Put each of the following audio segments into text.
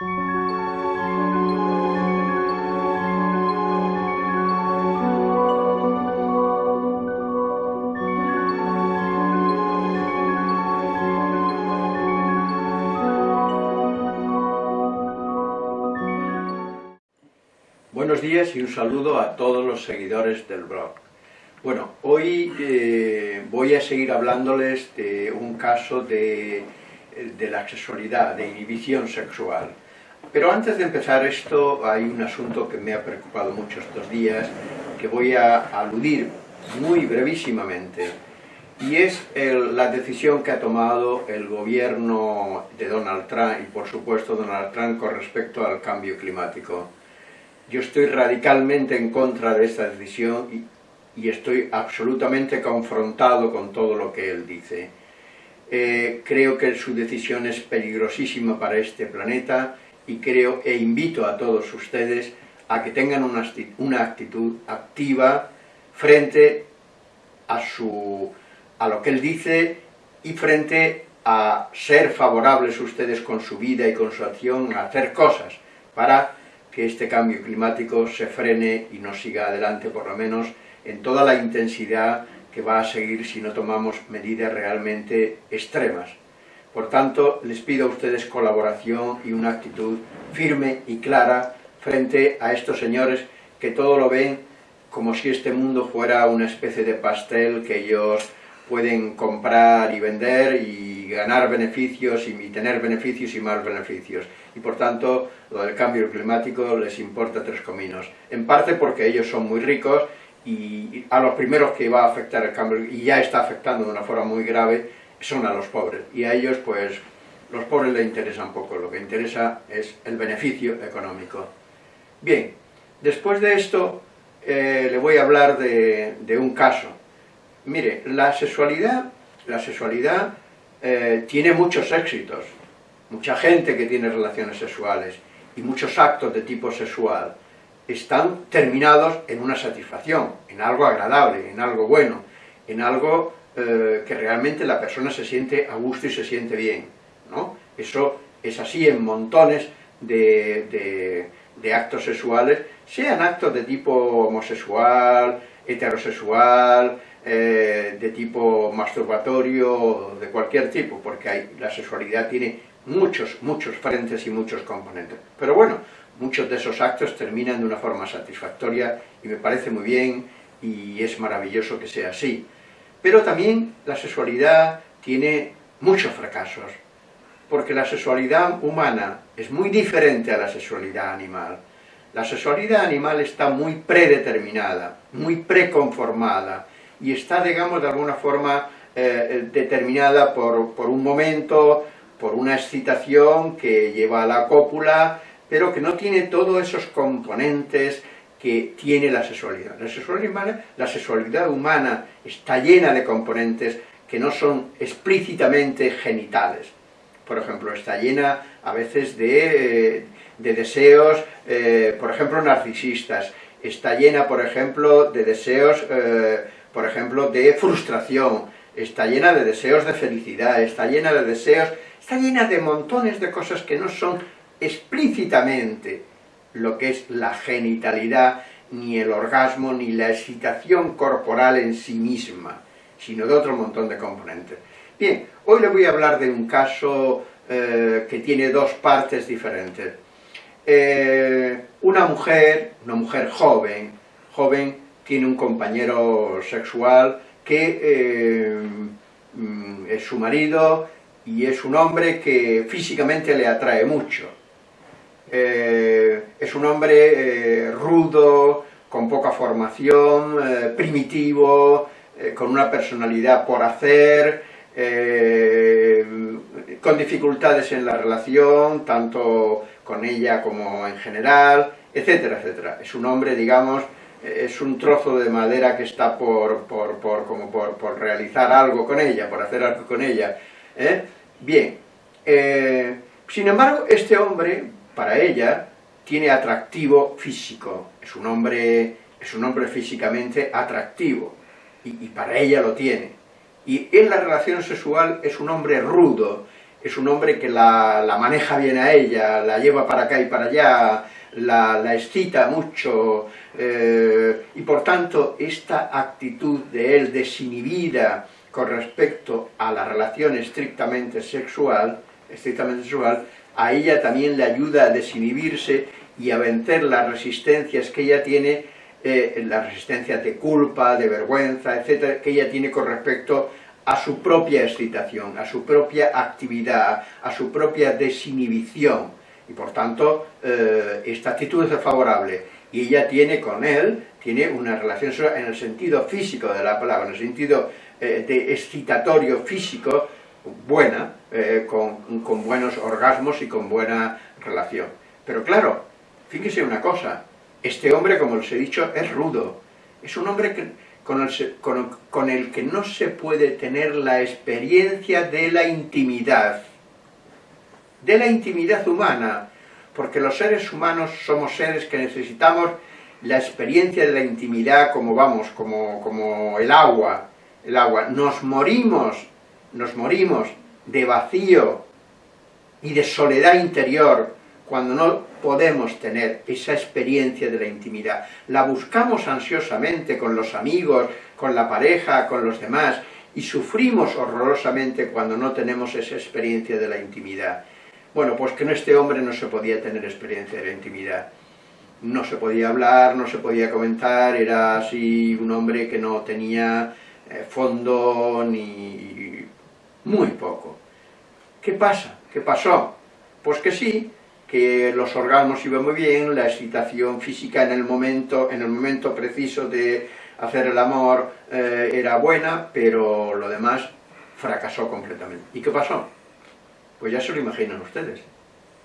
Buenos días y un saludo a todos los seguidores del blog. Bueno, hoy eh, voy a seguir hablándoles de un caso de, de, la sexualidad, de inhibición sexual. Pero antes de empezar esto, hay un asunto que me ha preocupado mucho estos días, que voy a aludir muy brevísimamente, y es el, la decisión que ha tomado el gobierno de Donald Trump, y por supuesto Donald Trump, con respecto al cambio climático. Yo estoy radicalmente en contra de esta decisión y, y estoy absolutamente confrontado con todo lo que él dice. Eh, creo que su decisión es peligrosísima para este planeta y creo e invito a todos ustedes a que tengan una actitud, activa frente a, su, a lo que él dice y frente a ser favorables ustedes con su vida y con su acción, a hacer cosas para que este cambio climático se frene y no siga adelante, por lo menos en toda la intensidad que va a seguir si no tomamos medidas realmente extremas. Por tanto, les pido a ustedes colaboración y una actitud firme y clara frente a estos señores que todo lo ven como si este mundo fuera una especie de pastel que ellos pueden comprar y vender y ganar beneficios y tener beneficios y más beneficios. Y por tanto, lo del cambio climático les importa tres cominos. En parte porque ellos son muy ricos y a los primeros que va a afectar el cambio, y ya está afectando de una forma muy grave, son a los pobres. Y a ellos, pues, los pobres les interesa un poco. Lo que interesa es el beneficio económico. Bien, después de esto, eh, le voy a hablar de, de un caso Mire, la sexualidad, la sexualidad eh, tiene muchos éxitos, mucha gente que tiene relaciones sexuales y muchos actos de tipo sexual están terminados en una satisfacción, en algo agradable, en algo bueno, en algo eh, que realmente la persona se siente a gusto y se siente bien, ¿no? Eso es así en montones de, actos sexuales, sean actos de tipo homosexual, heterosexual, eh, de tipo masturbatorio, de cualquier tipo, porque la sexualidad tiene muchos, muchos frentes y muchos componentes. Pero bueno, muchos de esos actos terminan de una forma satisfactoria y me parece muy bien y es maravilloso que sea así. Pero también la sexualidad tiene muchos fracasos, porque la sexualidad humana es muy diferente a la sexualidad animal. La sexualidad animal está muy predeterminada, muy preconformada, y está, digamos, de alguna forma eh, determinada por, por, un momento, por una excitación que lleva a la cópula, pero que no tiene todos esos componentes que tiene la sexualidad. La sexualidad, humana, la sexualidad humana está llena de componentes que no son explícitamente genitales. Por ejemplo, está llena a veces de, eh, de deseos, eh, por ejemplo, narcisistas. Está llena, por ejemplo, de deseos eh, por ejemplo, de frustración, está llena de deseos de felicidad, está llena de deseos, está llena de montones de cosas que no son explícitamente lo que es la genitalidad, ni el orgasmo, ni la excitación corporal en sí misma, sino de otro montón de componentes. Bien, hoy le voy a hablar de un caso eh, que tiene dos partes diferentes. Eh, una mujer, una mujer joven, joven tiene un compañero sexual que eh, mm, es su marido y es un hombre que físicamente le atrae mucho. Eh, es un hombre eh, rudo, con poca formación, primitivo, con una personalidad por hacer, con dificultades en la relación, tanto con ella como en general, etcétera, etcétera. Es un hombre, digamos, es un trozo de madera que está por, por, por, como por, realizar algo con ella, por hacer algo con ella. ¿eh? Bien, eh, sin embargo, este hombre, para ella, tiene atractivo físico, es un hombre, es un hombre físicamente atractivo, y, para ella lo tiene. Y en la relación sexual es un hombre rudo, es un hombre que la, maneja bien a ella, la lleva para acá y para allá, la, excita mucho, eh, y por tanto esta actitud de él desinhibida con respecto a la relación estrictamente sexual, estrictamente sexual, a ella también le ayuda a desinhibirse y a vencer las resistencias que ella tiene, eh, las resistencias de culpa, de vergüenza, etcétera, que ella tiene con respecto a su propia excitación, a su propia actividad, a su propia desinhibición. Y por tanto, eh, esta actitud es favorable. Y ella tiene con él, tiene una relación en el sentido físico de la palabra, en el sentido eh, de excitatorio físico, buena, eh, con, con buenos orgasmos y con buena relación. Pero claro, fíjese una cosa, este hombre, como les he dicho, es rudo. Es un hombre que con el, que no se puede tener la experiencia de la intimidad, de la intimidad humana, porque los seres humanos somos seres que necesitamos la experiencia de la intimidad como vamos, como, como el agua, el agua. Nos morimos, nos morimos de vacío y de soledad interior cuando no podemos tener esa experiencia de la intimidad. La buscamos ansiosamente con los amigos, con la pareja, con los demás, y sufrimos horrorosamente cuando no tenemos esa experiencia de la intimidad. Bueno, pues que en este hombre no se podía tener experiencia de la intimidad. No se podía hablar, no se podía comentar, era así un hombre que no tenía eh, fondo ni muy poco. ¿Qué pasa? ¿Qué pasó? Pues que sí, que los orgasmos iban muy bien, la excitación física en el momento, en el momento preciso de hacer el amor eh, era buena, pero lo demás fracasó completamente. ¿Y qué pasó? Pues ya se lo imaginan ustedes,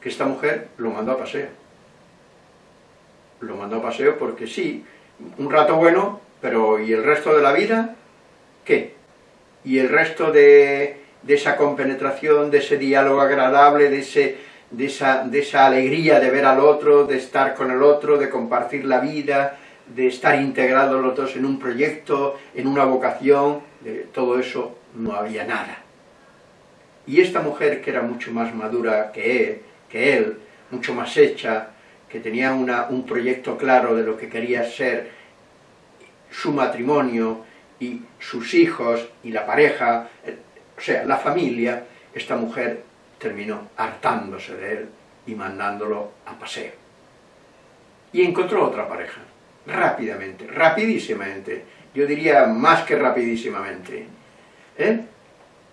que esta mujer lo mandó a paseo. Lo mandó a paseo porque sí, un rato bueno, pero ¿y el resto de la vida? ¿Qué? ¿Y el resto de, de esa compenetración, de ese diálogo agradable, de ese de esa, de esa alegría de ver al otro, de estar con el otro, de compartir la vida, de estar integrados los dos en un proyecto, en una vocación, de todo eso no había nada. Y esta mujer que era mucho más madura que él, que él mucho más hecha, que tenía una, un proyecto claro de lo que quería ser su matrimonio y sus hijos y la pareja, o sea, la familia, esta mujer terminó hartándose de él y mandándolo a paseo. Y encontró otra pareja, rápidamente, rapidísimamente, yo diría más que rapidísimamente. ¿eh?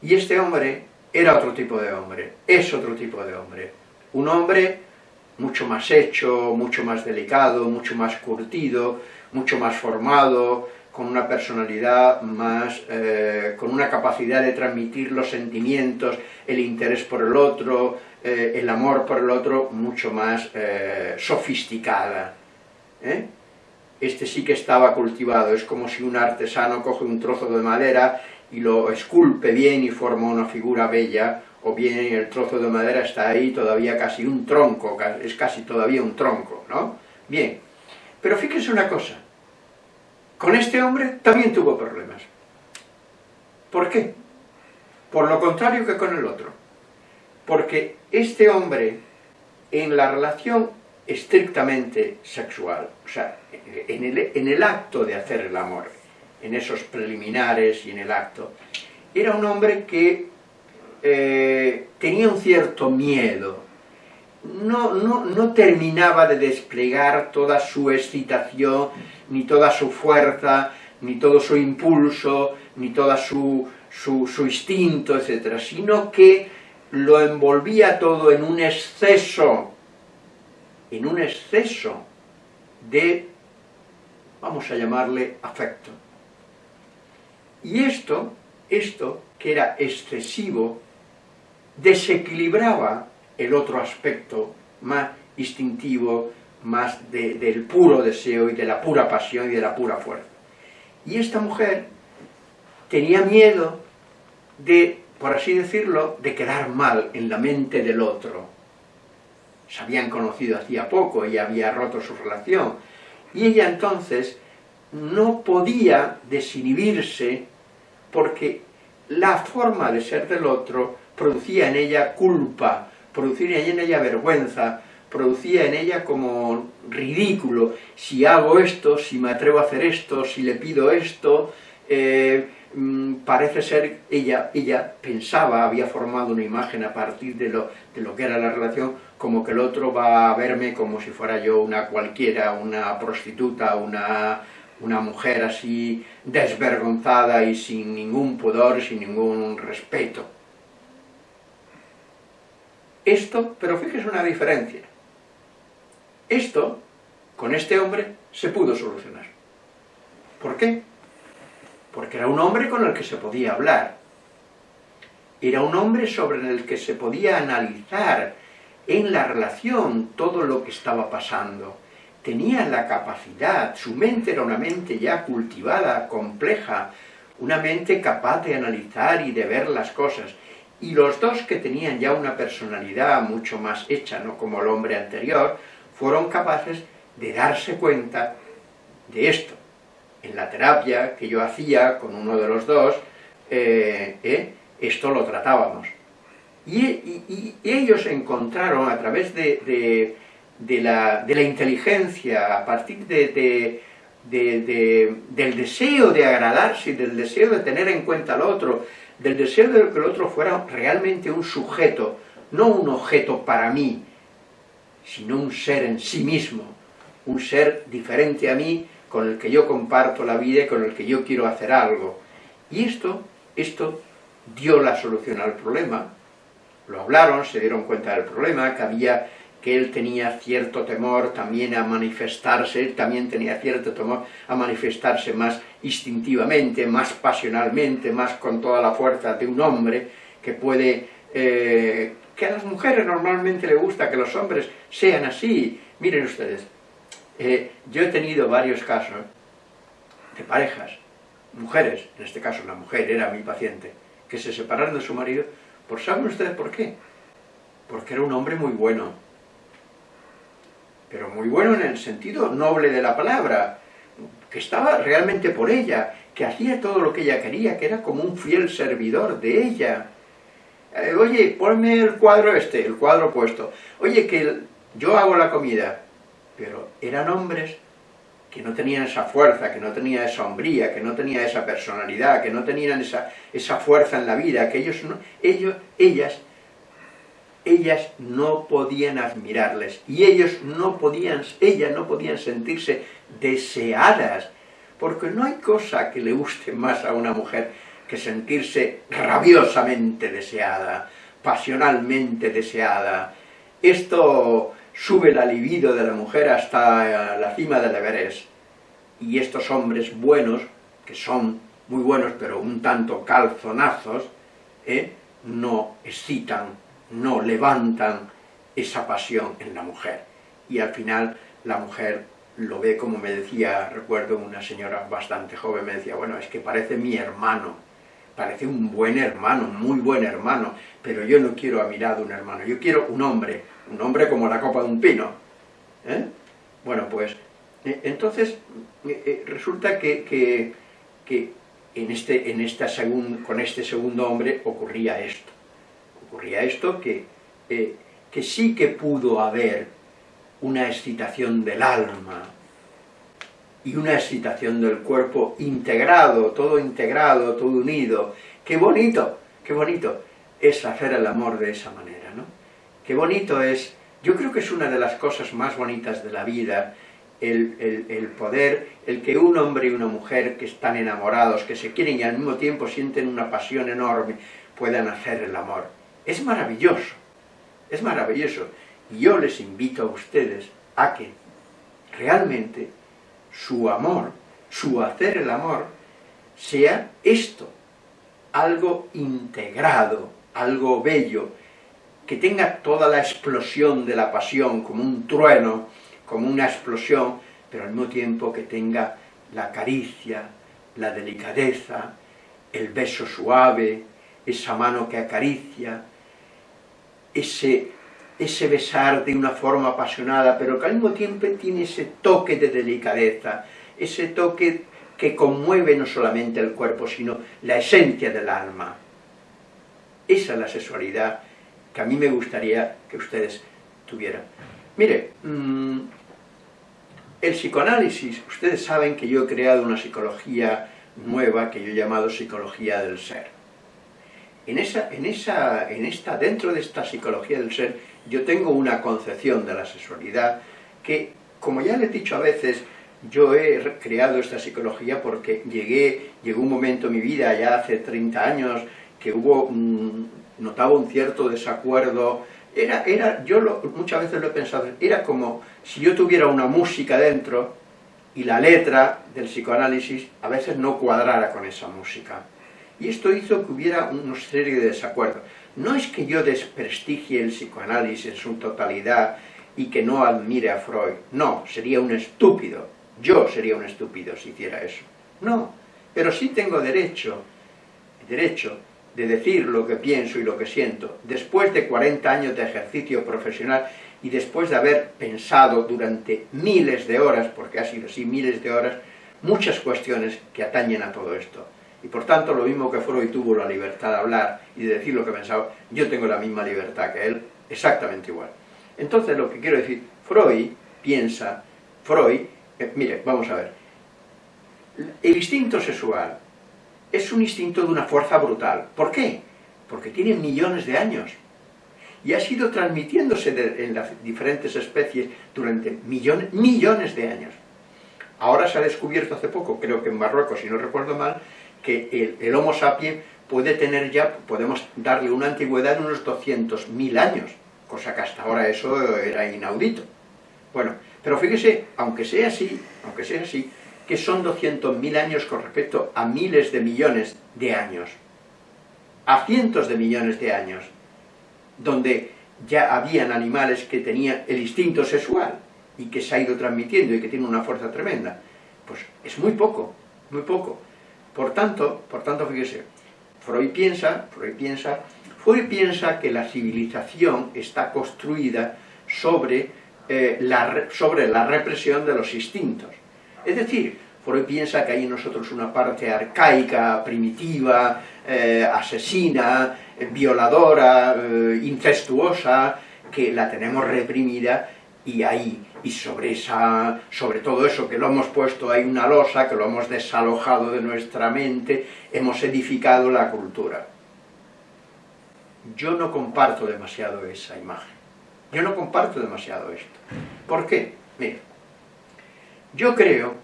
Y este hombre era otro tipo de hombre, es otro tipo de hombre. Un hombre mucho más hecho, mucho más delicado, mucho más curtido, mucho más formado, con una personalidad más, eh, con una capacidad de transmitir los sentimientos, el interés por el otro, eh, el amor por el otro, mucho más eh, sofisticada. Este sí que estaba cultivado, es como si un artesano coge un trozo de madera y lo esculpe bien y forma una figura bella, o bien el trozo de madera está ahí todavía casi un tronco, es casi todavía un tronco, ¿no? Bien, pero fíjense una cosa, con este hombre también tuvo problemas. ¿Por qué? Por lo contrario que con el otro. Porque este hombre, en la relación estrictamente sexual, o sea, en el, acto de hacer el amor, en esos preliminares y en el acto, era un hombre que eh, tenía un cierto miedo, no, no, no terminaba de desplegar toda su excitación, ni toda su fuerza, ni todo su impulso, ni toda su, su, instinto, etc., sino que lo envolvía todo en un exceso, en un exceso de, vamos a llamarle, afecto. Y esto, esto, que era excesivo, desequilibraba el otro aspecto más instintivo, más del puro deseo y de la pura pasión y de la pura fuerza. Y esta mujer tenía miedo de, por así decirlo, de quedar mal en la mente del otro. Se habían conocido hacía poco y había roto su relación. Y ella entonces no podía desinhibirse porque la forma de ser del otro producía en ella culpa, producía en ella vergüenza, producía en ella como ridículo, si hago esto, si me atrevo a hacer esto, si le pido esto, eh, mm, parece ser, ella, ella pensaba, había formado una imagen a partir de lo, de lo que era la relación, como que el otro va a verme como si fuera yo una cualquiera, una prostituta, una, una mujer así desvergonzada y sin ningún pudor, sin ningún respeto. Esto, pero fíjese una diferencia, esto, con este hombre, se pudo solucionar. ¿Por qué? Porque era un hombre con el que se podía hablar. Era un hombre sobre el que se podía analizar en la relación todo lo que estaba pasando. Tenía la capacidad, su mente era una mente ya cultivada, compleja, una mente capaz de analizar y de ver las cosas. Y los dos que tenían ya una personalidad mucho más hecha, no como el hombre anterior, fueron capaces de darse cuenta de esto. En la terapia que yo hacía con uno de los dos, eh, eh, esto lo tratábamos. Y, ellos encontraron a través de, la, inteligencia, a partir del deseo de agradarse, del deseo de tener en cuenta al otro, del deseo de que el otro fuera realmente un sujeto, no un objeto para mí, sino un ser en sí mismo, un ser diferente a mí, con el que yo comparto la vida y con el que yo quiero hacer algo. Y esto, esto dio la solución al problema. Lo hablaron, se dieron cuenta del problema, que había que él tenía cierto temor también a manifestarse, él también tenía cierto temor a manifestarse más instintivamente, más pasionalmente, más con toda la fuerza de un hombre que puede eh, que a las mujeres normalmente le gusta que los hombres sean así. Miren ustedes, eh, yo he tenido varios casos de parejas, mujeres, en este caso una mujer era mi paciente, que se separaron de su marido, por ¿saben ustedes por qué? Porque era un hombre muy bueno, pero muy bueno en el sentido noble de la palabra, que estaba realmente por ella, que hacía todo lo que ella quería, que era como un fiel servidor de ella, eh, oye, ponme el cuadro este, el cuadro puesto. Oye, que yo hago la comida. Pero eran hombres que no tenían esa fuerza, que no tenían esa hombría, que no tenían esa personalidad, que no tenían esa, esa fuerza en la vida, que ellos, no, ellos, ellas, ellas no podían admirarles, y ellos no podían, ellas no podían sentirse deseadas, porque no hay cosa que le guste más a una mujer que sentirse rabiosamente deseada, pasionalmente deseada. Esto sube la libido de la mujer hasta la cima del Everest. Y estos hombres buenos, que son muy buenos pero un tanto calzonazos, ¿eh? no excitan, no levantan esa pasión en la mujer. Y al final la mujer lo ve como me decía, recuerdo una señora bastante joven, me decía, bueno, es que parece mi hermano, parece un buen hermano, muy buen hermano, pero yo no quiero a mi lado un hermano, yo quiero un hombre, un hombre como la copa de un pino. ¿eh? Bueno, pues, eh, entonces, eh, resulta que, en este, en esta con este segundo hombre ocurría esto. Ocurría esto que, que sí que pudo haber una excitación del alma, y una excitación del cuerpo integrado, todo integrado, todo unido. ¡Qué bonito! ¡Qué bonito! Es hacer el amor de esa manera, ¿no? ¡Qué bonito es! Yo creo que es una de las cosas más bonitas de la vida, el, el, poder, el que un hombre y una mujer que están enamorados, que se quieren y al mismo tiempo sienten una pasión enorme, puedan hacer el amor. Es maravilloso, es maravilloso. Y yo les invito a ustedes a que realmente su amor, su hacer el amor, sea esto, algo integrado, algo bello, que tenga toda la explosión de la pasión, como un trueno, como una explosión, pero al mismo tiempo que tenga la caricia, la delicadeza, el beso suave, esa mano que acaricia, ese ese besar de una forma apasionada, pero que al mismo tiempo tiene ese toque de delicadeza, ese toque que conmueve no solamente el cuerpo, sino la esencia del alma. Esa es la sexualidad que a mí me gustaría que ustedes tuvieran. Mire, mm, el psicoanálisis, ustedes saben que yo he creado una psicología nueva que yo he llamado psicología del ser. En, esa, en, esa, en esta, dentro de esta psicología del ser, yo tengo una concepción de la sexualidad que, como ya les he dicho a veces, yo he creado esta psicología porque llegué, llegó un momento en mi vida, ya hace 30 años, que hubo, notaba un cierto desacuerdo, era, era yo muchas veces lo he pensado, era como si yo tuviera una música dentro y la letra del psicoanálisis a veces no cuadrara con esa música. Y esto hizo que hubiera una serie de desacuerdos. No es que yo desprestigie el psicoanálisis en su totalidad y que no admire a Freud, no, sería un estúpido, yo sería un estúpido si hiciera eso. No, pero sí tengo derecho, derecho de decir lo que pienso y lo que siento, después de 40 años de ejercicio profesional y después de haber pensado durante miles de horas, porque ha sido así, miles de horas, muchas cuestiones que atañen a todo esto. Y por tanto, lo mismo que Freud tuvo la libertad de hablar y de decir lo que pensaba, yo tengo la misma libertad que él, exactamente igual. Entonces, lo que quiero decir, Freud piensa, Freud, eh, mire, vamos a ver, el instinto sexual es un instinto de una fuerza brutal. ¿Por qué? Porque tiene millones de años y ha sido transmitiéndose en las diferentes especies durante millones, millones de años. Ahora se ha descubierto hace poco, creo que en Marruecos, si no recuerdo mal, que el, Homo sapiens puede tener ya, podemos darle una antigüedad de unos 200.000 años, cosa que hasta ahora eso era inaudito. Bueno, pero fíjese, aunque sea así, aunque sea así, que son 200.000 años con respecto a miles de millones de años, a cientos de millones de años, donde ya habían animales que tenían el instinto sexual y que se ha ido transmitiendo y que tiene una fuerza tremenda, pues es muy poco, muy poco. Por tanto, por tanto, fíjese, Freud piensa, Freud piensa, Freud piensa que la civilización está construida sobre, eh, la, sobre la represión de los instintos. Es decir, Freud piensa que hay en nosotros una parte arcaica, primitiva, eh, asesina, violadora, eh, incestuosa, que la tenemos reprimida y ahí, y sobre, esa, sobre todo eso que lo hemos puesto ahí una losa, que lo hemos desalojado de nuestra mente, hemos edificado la cultura. Yo no comparto demasiado esa imagen. Yo no comparto demasiado esto. ¿Por qué? Mira, yo creo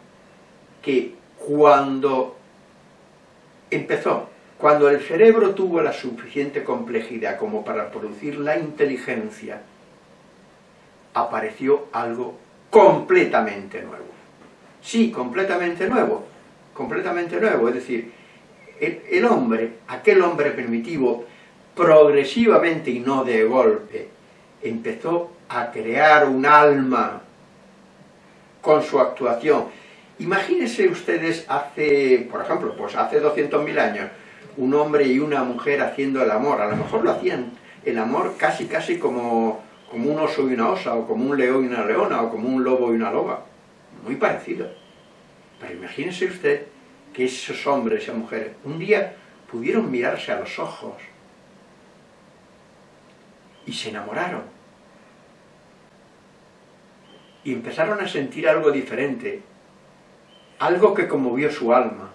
que cuando empezó, cuando el cerebro tuvo la suficiente complejidad como para producir la inteligencia, apareció algo completamente nuevo. Sí, completamente nuevo, completamente nuevo, es decir, el, hombre, aquel hombre primitivo, progresivamente y no de golpe, empezó a crear un alma con su actuación. Imagínense ustedes hace, por ejemplo, pues hace 200.000 años, un hombre y una mujer haciendo el amor. A lo mejor lo hacían el amor casi casi como, como un oso y una osa, o como un león y una leona, o como un lobo y una loba. Muy parecido. Pero imagínense usted que esos hombres y esas mujeres un día pudieron mirarse a los ojos y se enamoraron y empezaron a sentir algo diferente, algo que conmovió su alma.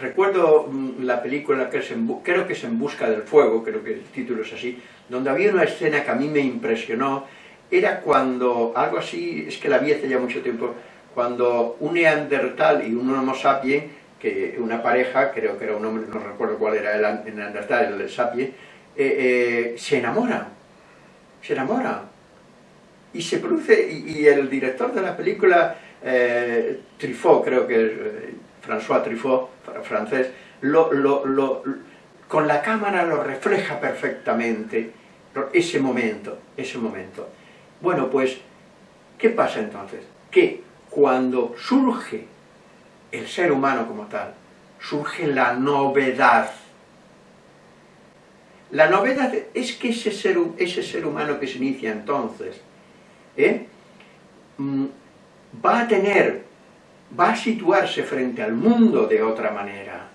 Recuerdo mm, la película, que es creo que es En busca del fuego, creo que el título es así, donde había una escena que a mí me impresionó, era cuando, algo así, es que la vi hace ya mucho tiempo, cuando un neandertal y un homo sapiens, que una pareja, creo que era un hombre, no recuerdo cuál era el neandertal, el sapiens, eh, eh, se enamoran, se enamoran. Y se produce, y, el director de la película, eh, Truffaut, creo que eh, François Truffaut, francés, lo, con la cámara lo refleja perfectamente, ese momento, ese momento. Bueno, pues, ¿qué pasa entonces? Que cuando surge el ser humano como tal, surge la novedad. La novedad es que ese ser, ese ser humano que se inicia entonces, ¿eh? Mm, va a tener, va a situarse frente al mundo de otra manera.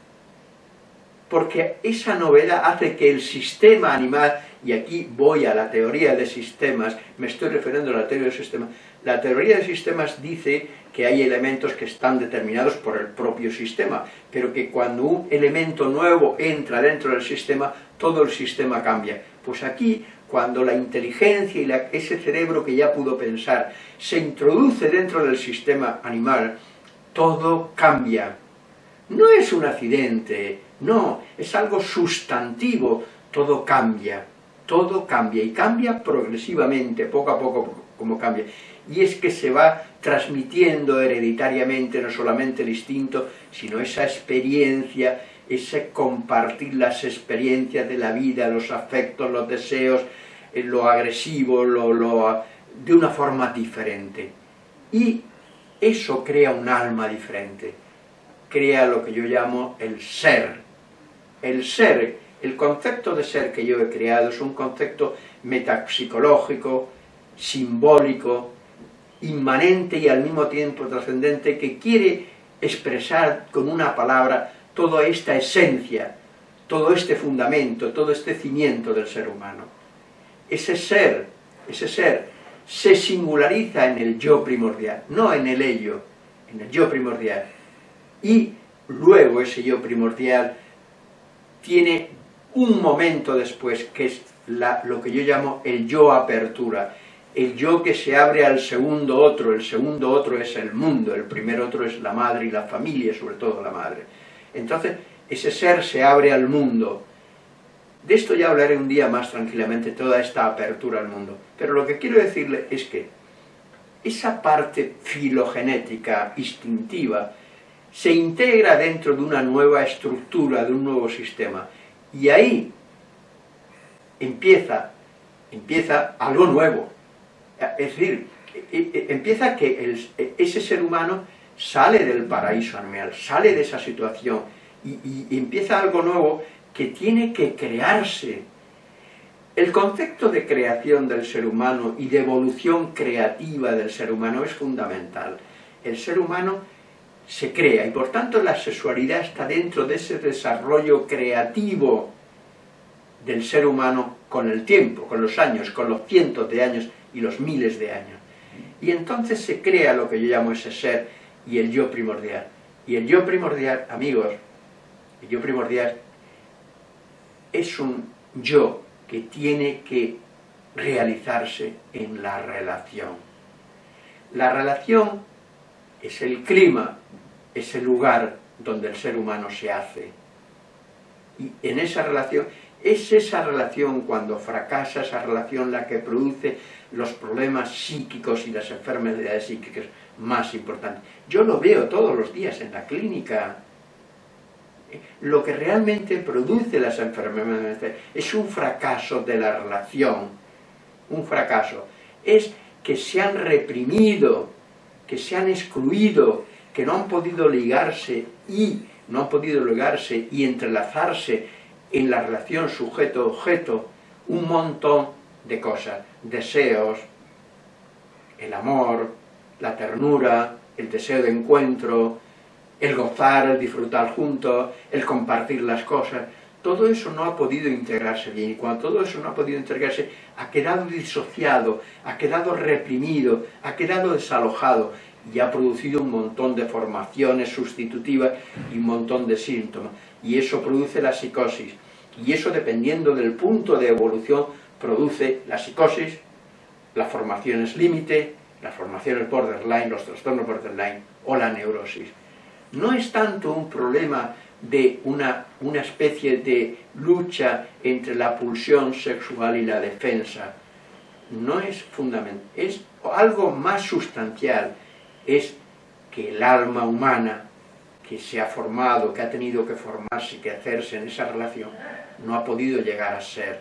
porque esa novedad hace que el sistema animal, y aquí voy a la teoría de sistemas, me estoy refiriendo a la teoría de sistemas, la teoría de sistemas dice que hay elementos que están determinados por el propio sistema, pero que cuando un elemento nuevo entra dentro del sistema, todo el sistema cambia. Pues aquí, cuando la inteligencia y ese cerebro que ya pudo pensar se introduce dentro del sistema animal, todo cambia. No es un accidente, no, es algo sustantivo, todo cambia, todo cambia, y cambia progresivamente, poco a poco como cambia. Y es que se va transmitiendo hereditariamente no solamente el instinto, sino esa experiencia, ese compartir las experiencias de la vida, los afectos, los deseos, eh, lo agresivo, lo, lo, de una forma diferente. Y eso crea un alma diferente, crea lo que yo llamo el ser. El ser, el concepto de ser que yo he creado es un concepto metapsicológico, simbólico, inmanente y al mismo tiempo trascendente que quiere expresar con una palabra toda esta esencia, todo este fundamento, todo este cimiento del ser humano. Ese ser, ese ser, se singulariza en el yo primordial, no en el ello, en el yo primordial. Y luego ese yo primordial tiene un momento después, que es lo que yo llamo el yo apertura, el yo que se abre al segundo otro, el segundo otro es el mundo, el primer otro es la madre y la familia, sobre todo la madre. Entonces, ese ser se abre al mundo. De esto ya hablaré un día más tranquilamente, toda esta apertura al mundo. Pero lo que quiero decirle es que esa parte filogenética, instintiva, se integra dentro de una nueva estructura, de un nuevo sistema. Y ahí empieza, empieza algo nuevo, es decir, e, e, empieza que ese ser humano sale del paraíso animal, sale de esa situación y, empieza algo nuevo que tiene que crearse. El concepto de creación del ser humano y de evolución creativa del ser humano es fundamental. El ser humano se crea y por tanto la sexualidad está dentro de ese desarrollo creativo del ser humano con el tiempo, con los años, con los cientos de años y los miles de años. Y entonces se crea lo que yo llamo ese ser y el yo primordial. Y el yo primordial, amigos, el yo primordial es un yo que tiene que realizarse en la relación. La relación es el clima, es el lugar donde el ser humano se hace. Y en esa relación, es esa relación cuando fracasa, esa relación la que produce los problemas psíquicos y las enfermedades psíquicas más importantes. Yo lo veo todos los días en la clínica. Lo que realmente produce las enfermedades es un fracaso de la relación, un fracaso. Es que se han reprimido, que se han excluido, que no han podido ligarse y no han podido ligarse y entrelazarse en la relación sujeto-objeto un montón de cosas, deseos, el amor, la ternura, el deseo de encuentro, el gozar, el disfrutar juntos, el compartir las cosas, todo eso no ha podido integrarse bien, y cuando todo eso no ha podido integrarse, ha quedado disociado, ha quedado reprimido, ha quedado desalojado, y ha producido un montón de formaciones sustitutivas y un montón de síntomas, y eso produce la psicosis, y eso dependiendo del punto de evolución produce la psicosis, las formaciones límite, las formaciones borderline, los trastornos borderline o la neurosis. No es tanto un problema de una, una especie de lucha entre la pulsión sexual y la defensa. No es fundamental, es algo más sustancial, es que el alma humana que se ha formado, que ha tenido que formarse, que hacerse en esa relación, no ha podido llegar a ser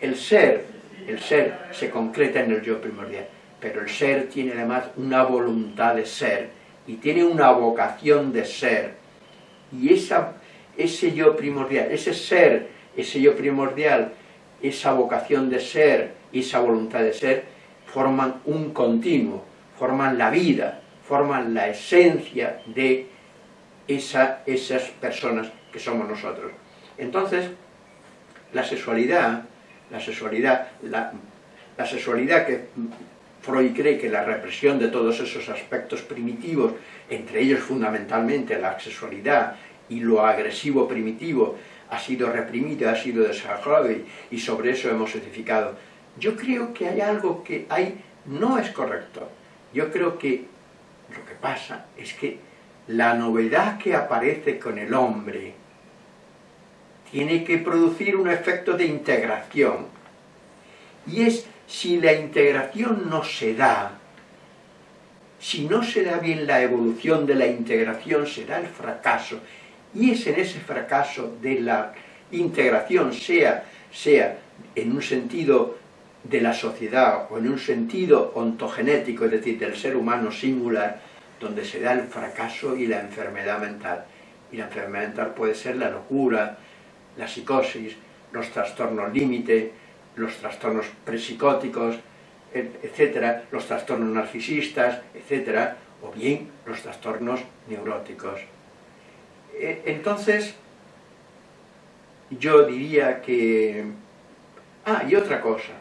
el ser, el ser se concreta en el yo primordial, pero el ser tiene además una voluntad de ser y tiene una vocación de ser. Y esa, ese yo primordial, ese ser, ese yo primordial, esa vocación de ser y esa voluntad de ser, forman un continuo, forman la vida, forman la esencia de esa, esas personas que somos nosotros. Entonces, la sexualidad, la sexualidad, la, la sexualidad que Freud cree que la represión de todos esos aspectos primitivos, entre ellos fundamentalmente la sexualidad y lo agresivo primitivo, ha sido reprimido, ha sido desarrollado y, sobre eso hemos edificado. Yo creo que hay algo que hay, no es correcto. Yo creo que lo que pasa es que la novedad que aparece con el hombre tiene que producir un efecto de integración. Y es si la integración no se da, si no se da bien la evolución de la integración, será el fracaso. Y es en ese fracaso de la integración, sea, sea en un sentido de la sociedad o en un sentido ontogenético, es decir, del ser humano singular, donde se da el fracaso y la enfermedad mental. Y la enfermedad mental puede ser la locura, la psicosis, los trastornos límite, los trastornos presicóticos, etcétera, los trastornos narcisistas, etcétera, o bien los trastornos neuróticos. E, entonces, yo diría que... Ah, y otra cosa.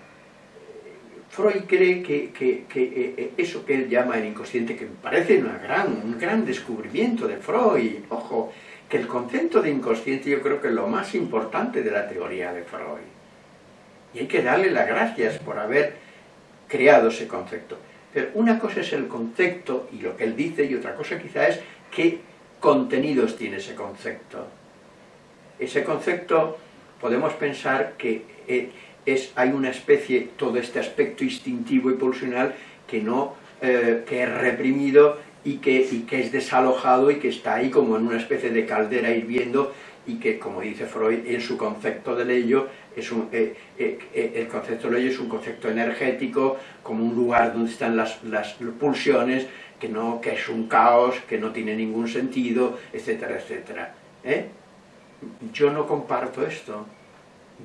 Freud cree que, que, que, e, e, eso que él llama el inconsciente, que me parece una gran, un gran descubrimiento de Freud, ojo, que el concepto de inconsciente yo creo que es lo más importante de la teoría de Freud. Y hay que darle las gracias por haber creado ese concepto. Pero una cosa es el concepto y lo que él dice, y otra cosa quizá es qué contenidos tiene ese concepto. Ese concepto podemos pensar que eh, es, hay una especie, todo este aspecto instintivo y pulsional que, no, eh, que es reprimido y que, y que es desalojado y que está ahí como en una especie de caldera hirviendo y que, como dice Freud, en su concepto de ello, es un, eh, eh, eh, el concepto de ello es un concepto energético, como un lugar donde están las, las, pulsiones, que, no, que es un caos, que no tiene ningún sentido, etcétera, etcétera. Yo no comparto esto.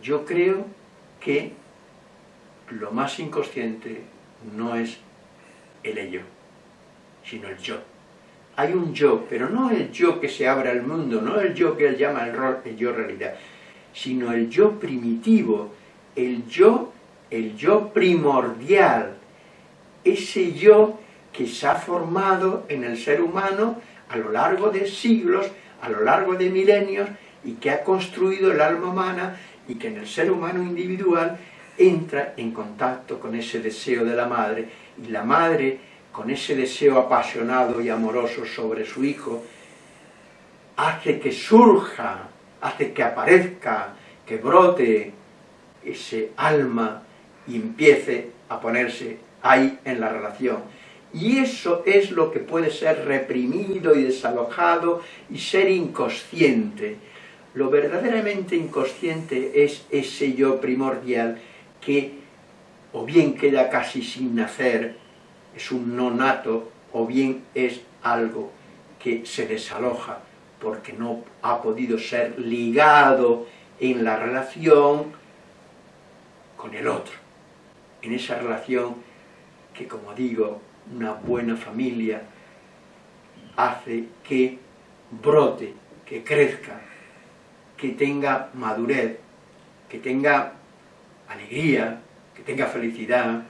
Yo creo que lo más inconsciente no es el ello, sino el yo hay un yo, pero no el yo que se abre al mundo, no el yo que él llama el, el yo realidad, sino el yo primitivo, el yo, el yo primordial, ese yo que se ha formado en el ser humano a lo largo de siglos, a lo largo de milenios, y que ha construido el alma humana, y que en el ser humano individual entra en contacto con ese deseo de la madre, y la madre con ese deseo apasionado y amoroso sobre su hijo, hace que surja, hace que aparezca, que brote ese alma y empiece a ponerse ahí en la relación. Y eso es lo que puede ser reprimido y desalojado y ser inconsciente. Lo verdaderamente inconsciente es ese yo primordial que o bien queda casi sin nacer, es un no nato o bien es algo que se desaloja porque no ha podido ser ligado en la relación con el otro. En esa relación que, como digo, una buena familia hace que brote, que crezca, que tenga madurez, que tenga alegría, que tenga felicidad,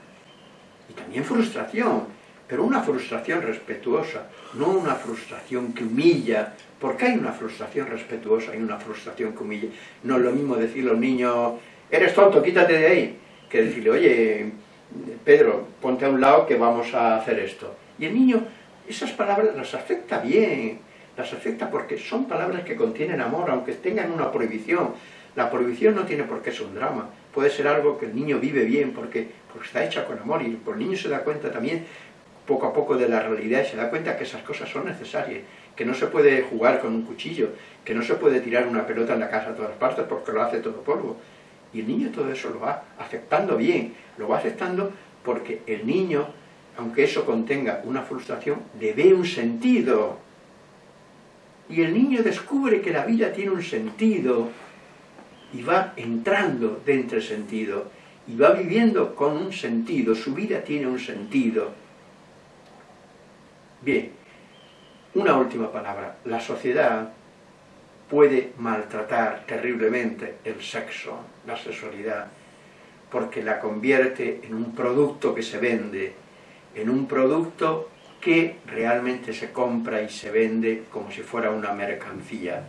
y también frustración, pero una frustración respetuosa, no una frustración que humilla, porque hay una frustración respetuosa y una frustración que humilla. No es lo mismo decirle a un niño, eres tonto, quítate de ahí, que decirle, oye, Pedro, ponte a un lado que vamos a hacer esto. Y el niño, esas palabras las afecta bien, las afecta porque son palabras que contienen amor, aunque tengan una prohibición. La prohibición no tiene por qué ser un drama, puede ser algo que el niño vive bien porque, porque está hecha con amor y el niño se da cuenta también poco a poco de la realidad y se da cuenta que esas cosas son necesarias, que no se puede jugar con un cuchillo, que no se puede tirar una pelota en la casa a todas partes porque lo hace todo polvo. Y el niño todo eso lo va aceptando bien, lo va aceptando porque el niño, aunque eso contenga una frustración, le ve un sentido. Y el niño descubre que la vida tiene un sentido, y va entrando dentro del sentido y va viviendo con un sentido, su vida tiene un sentido. Bien, una última palabra. La sociedad puede maltratar terriblemente el sexo, la sexualidad, porque la convierte en un producto que se vende, en un producto que realmente se compra y se vende como si fuera una mercancía.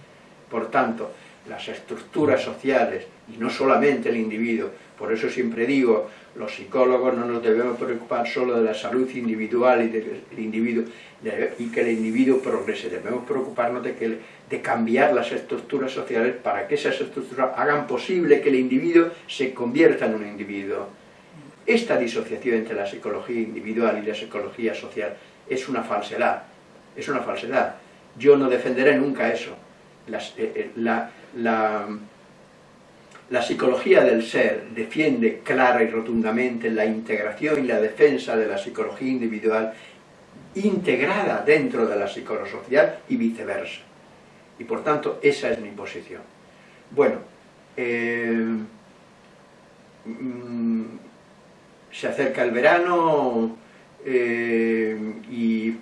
Por tanto, las estructuras sociales, y no solamente el individuo, por eso siempre digo, los psicólogos no nos debemos preocupar solo de la salud individual y del individuo, y que el individuo progrese, debemos preocuparnos de, que, de cambiar las estructuras sociales para que esas estructuras hagan posible que el individuo se convierta en un individuo. Esta disociación entre la psicología individual y la psicología social es una falsedad, es una falsedad. Yo no defenderé nunca eso. Eh, eh, la, la psicología del ser defiende clara y rotundamente la integración y la defensa de la psicología individual integrada dentro de la psicosocial y viceversa. Y por tanto, esa es mi posición. Bueno, eh, mm, se acerca el verano eh, y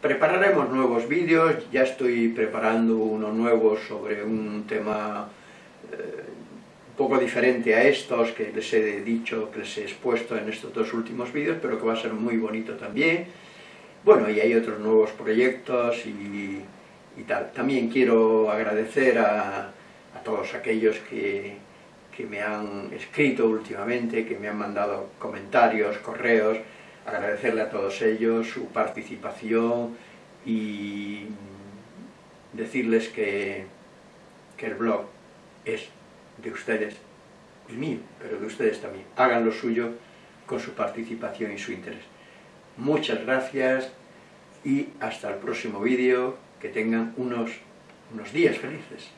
prepararemos nuevos vídeos, ya estoy preparando uno nuevo sobre un tema eh, un poco diferente a estos que les he dicho, que les he expuesto en estos dos últimos vídeos, pero que va a ser muy bonito también. Bueno, y hay otros nuevos proyectos y, tal. También quiero agradecer a todos aquellos que, que me han escrito últimamente, que me han mandado comentarios, correos, agradecerle a todos ellos su participación y decirles que, que el blog es de ustedes y mío, pero de ustedes también. Hagan lo suyo con su participación y su interés. Muchas gracias y hasta el próximo vídeo. Que tengan unos, unos días felices.